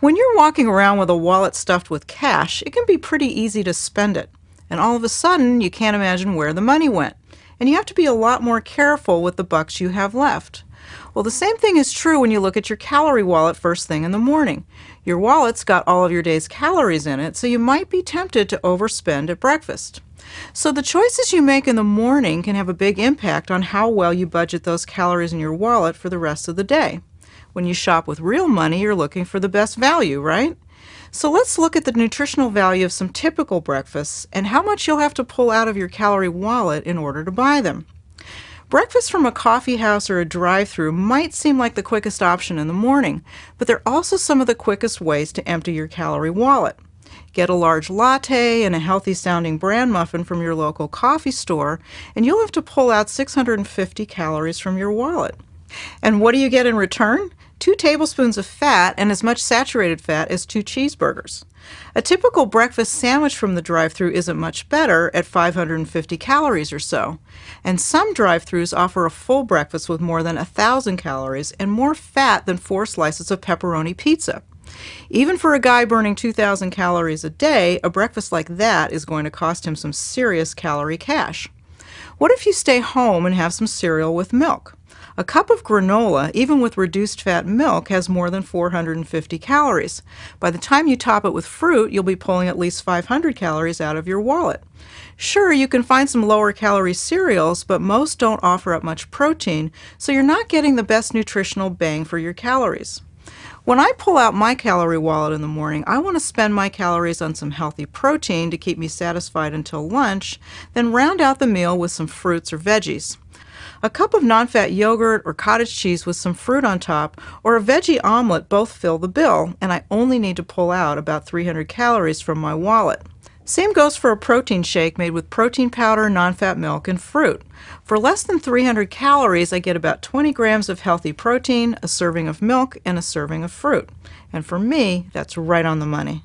When you're walking around with a wallet stuffed with cash, it can be pretty easy to spend it. And all of a sudden, you can't imagine where the money went. And you have to be a lot more careful with the bucks you have left. Well, the same thing is true when you look at your calorie wallet first thing in the morning. Your wallet's got all of your day's calories in it, so you might be tempted to overspend at breakfast. So the choices you make in the morning can have a big impact on how well you budget those calories in your wallet for the rest of the day. When you shop with real money, you're looking for the best value, right? So let's look at the nutritional value of some typical breakfasts and how much you'll have to pull out of your calorie wallet in order to buy them. Breakfast from a coffee house or a drive-through might seem like the quickest option in the morning, but they're also some of the quickest ways to empty your calorie wallet. Get a large latte and a healthy sounding bran muffin from your local coffee store, and you'll have to pull out 650 calories from your wallet. And what do you get in return? Two tablespoons of fat and as much saturated fat as two cheeseburgers. A typical breakfast sandwich from the drive-thru isn't much better at 550 calories or so. And some drive-thrus offer a full breakfast with more than 1,000 calories and more fat than four slices of pepperoni pizza. Even for a guy burning 2,000 calories a day, a breakfast like that is going to cost him some serious calorie cash. What if you stay home and have some cereal with milk? A cup of granola, even with reduced fat milk, has more than 450 calories. By the time you top it with fruit, you'll be pulling at least 500 calories out of your wallet. Sure, you can find some lower calorie cereals, but most don't offer up much protein, so you're not getting the best nutritional bang for your calories. When I pull out my calorie wallet in the morning, I want to spend my calories on some healthy protein to keep me satisfied until lunch, then round out the meal with some fruits or veggies. A cup of non-fat yogurt or cottage cheese with some fruit on top or a veggie omelet both fill the bill and I only need to pull out about 300 calories from my wallet. Same goes for a protein shake made with protein powder, non-fat milk, and fruit. For less than 300 calories, I get about 20 grams of healthy protein, a serving of milk, and a serving of fruit. And for me, that's right on the money.